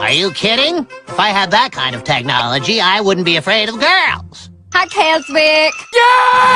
Are you kidding? If I had that kind of technology, I wouldn't be afraid of girls. Hi, Keswick. Yeah!